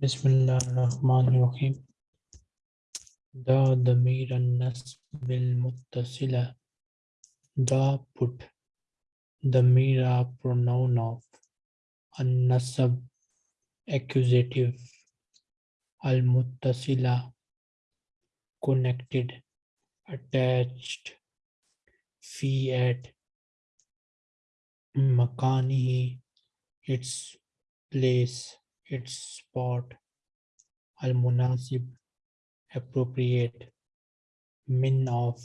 Bismillahirrahmanirrahim. Da damir bil muttasila. Da put. Damira pronoun of. An nasab accusative. Al muttasila connected, attached. Fi at. Makanihi its place, its spot. Al munasib appropriate. Min of.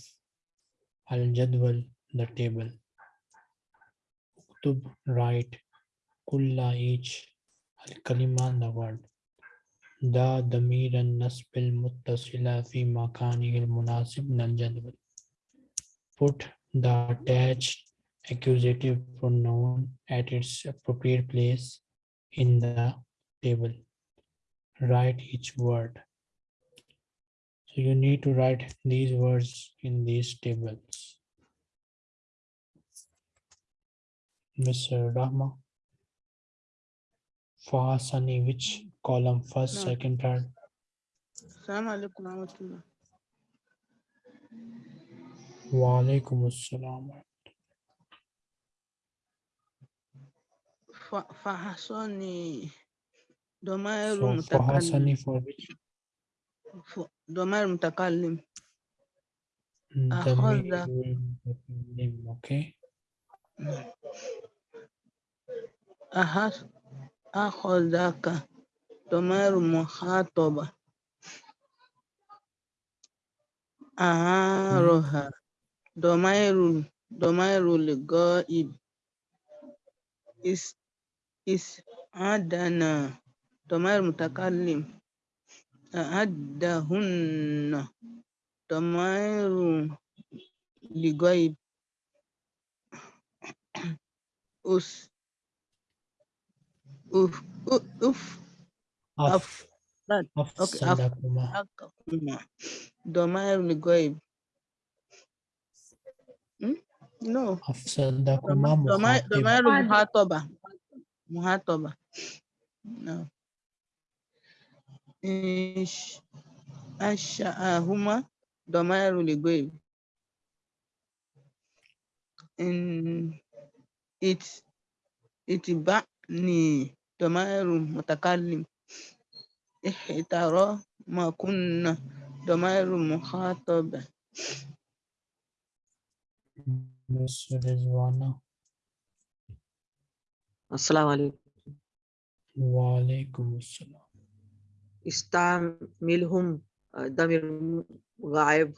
Al jadwal the table. Uktub write. Kulla each. Al kalima the word. Da damir an nasbil muttasila fi makani al munasib min al jadwal. Put the attached accusative pronoun at its appropriate place in the table. Write each word. So you need to write these words in these tables. Mr. Rahma. Fahasani, which column? First, No. second, third. Assalamu alaikum warahmatullah. Wa alaikum assalam. Fa- Fahasani ضمائر متكلم ضمائر متكلم أخذ. okay. أخذ. أخذك ضمائر مخاطبة. أعارها. ضمائر ضمائر الغائب إس إس عدنا. تمار متكلم. أعدهن تمار لغيب. أس. أف. أف. أف. أفسدكما ضمير لغيب. Hmm? No. أفسدكما ضمير مخاطبة. مخاطبة. No. أنشأهما ضمائر لغيب إن it اتبعني ضمائر متكلم احترى ما كنا ضمائر مخاطبة Miss Rizwana. السلام عليكم Wa alaikum assalam. استعملهم آه، ضمير غائب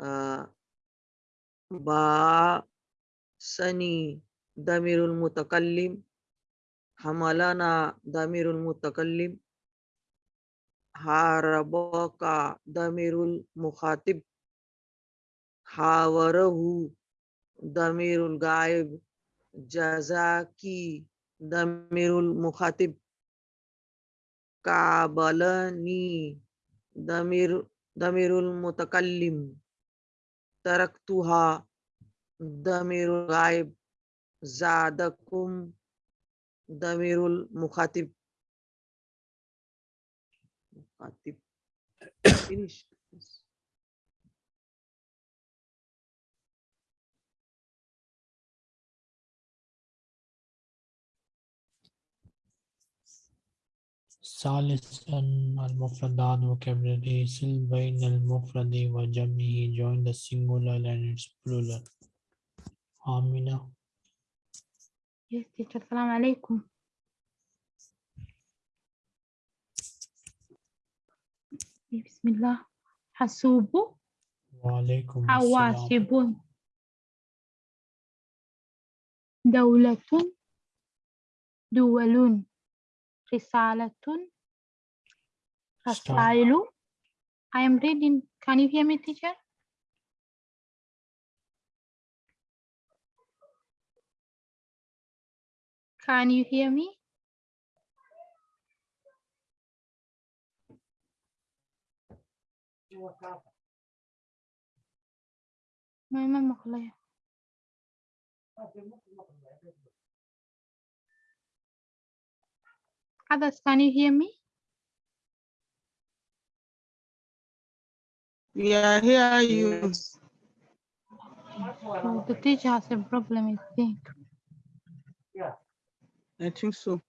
آه، باسني ضمير المتكلم. حملنا ضمير المتكلم. حاربك ضمير المخاطب. حاوره ضمير الغائب. جزاكي ضمير المخاطب. قابلني ضمير ضمير المتكلم تركتها ضمير الغائب زادكم ضمير المخاطب مخاطب Finish. ثالثا المفردات vocabulary sil بين المفرد وجمعه join the singular and its plural Yes, teacher. Assalamu alaikum. Bismillah. Hasubu, وعليكم السلام hawasibun. Daulatun, duwalun. Risalatun, Start. rasailu. I am reading. Can you hear me, teacher? Can you hear me? ما ما مقلية Others, can you hear me? We are here, you. Yes. So the teacher has a problem, I think. Yeah. I think so.